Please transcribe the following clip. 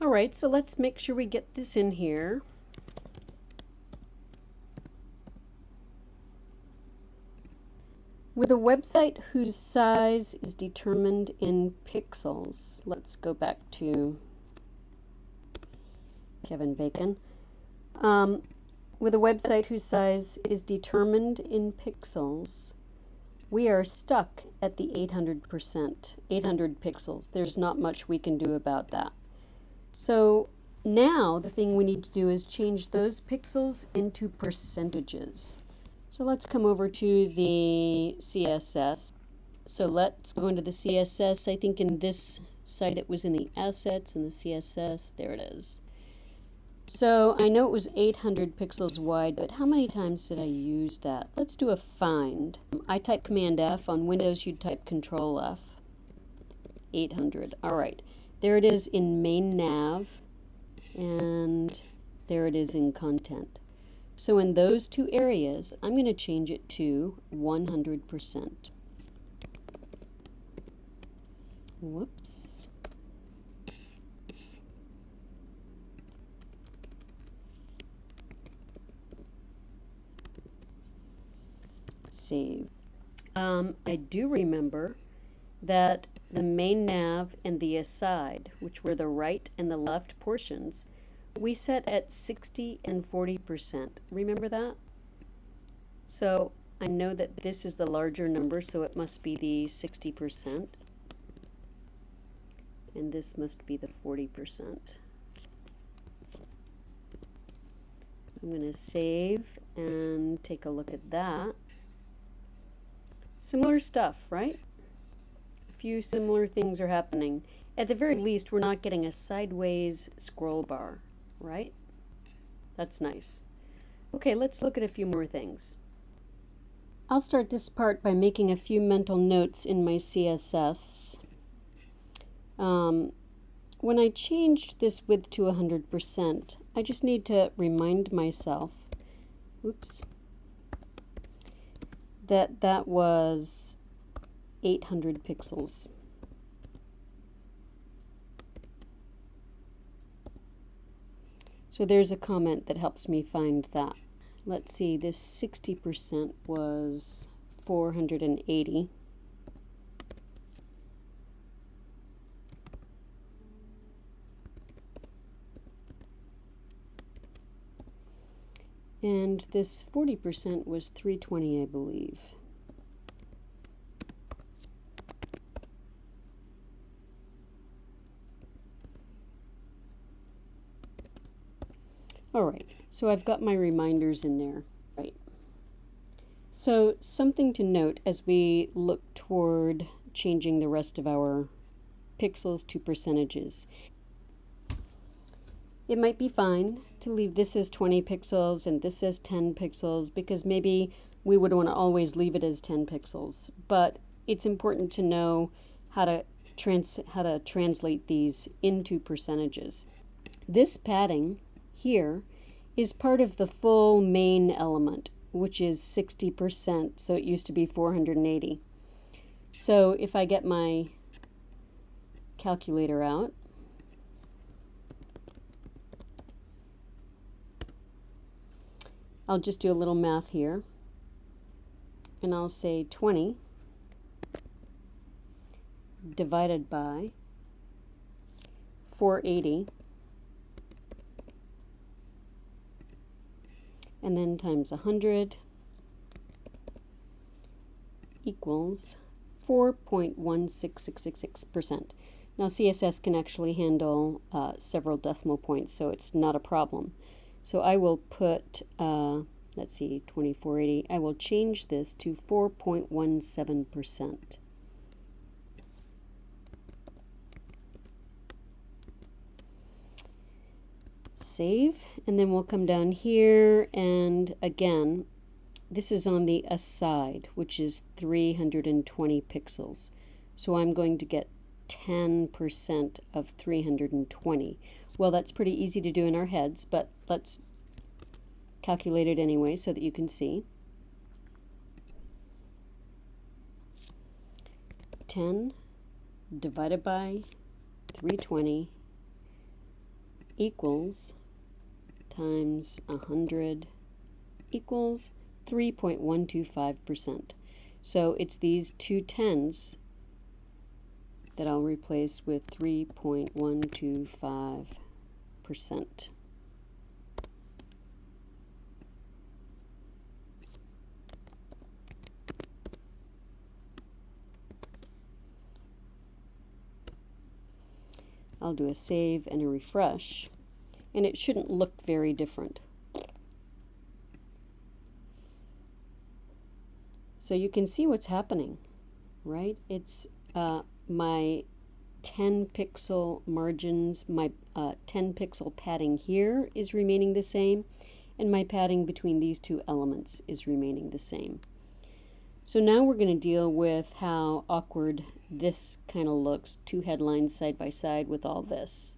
All right, so let's make sure we get this in here. With a website whose size is determined in pixels, let's go back to Kevin Bacon. Um, with a website whose size is determined in pixels, we are stuck at the 800%, 800 pixels. There's not much we can do about that. So now the thing we need to do is change those pixels into percentages. So let's come over to the CSS. So let's go into the CSS. I think in this site it was in the assets and the CSS. There it is. So I know it was 800 pixels wide, but how many times did I use that? Let's do a find. I type Command F. On Windows, you'd type Control F. 800. All right. There it is in main nav, and there it is in content. So in those two areas, I'm going to change it to 100%. Whoops. Save. Um, I do remember that the main nav and the aside, which were the right and the left portions, we set at 60 and 40%. Remember that? So I know that this is the larger number, so it must be the 60%. And this must be the 40%. I'm going to save and take a look at that. Similar stuff, right? Few similar things are happening. At the very least, we're not getting a sideways scroll bar right? That's nice. Okay, let's look at a few more things. I'll start this part by making a few mental notes in my CSS. Um, when I changed this width to 100%, I just need to remind myself, oops, that that was 800 pixels. So there's a comment that helps me find that. Let's see, this 60% was 480. And this 40% was 320, I believe. All right, so I've got my reminders in there, right? So something to note as we look toward changing the rest of our pixels to percentages. It might be fine to leave this as 20 pixels and this as 10 pixels because maybe we would want to always leave it as 10 pixels. But it's important to know how to, trans how to translate these into percentages. This padding here is part of the full main element, which is 60%, so it used to be 480. So if I get my calculator out, I'll just do a little math here, and I'll say 20 divided by 480 and then times 100 equals 4.16666%. Now CSS can actually handle uh, several decimal points, so it's not a problem. So I will put, uh, let's see, 2480, I will change this to 4.17%. save and then we'll come down here and again this is on the aside which is 320 pixels. So I'm going to get 10% of 320 well that's pretty easy to do in our heads but let's calculate it anyway so that you can see. 10 divided by 320 equals times 100 equals 3.125%. So it's these two tens that I'll replace with 3.125%. I'll do a save and a refresh, and it shouldn't look very different. So you can see what's happening, right? It's uh, my 10 pixel margins, my uh, 10 pixel padding here is remaining the same, and my padding between these two elements is remaining the same. So now we're going to deal with how awkward this kind of looks, two headlines side by side with all this.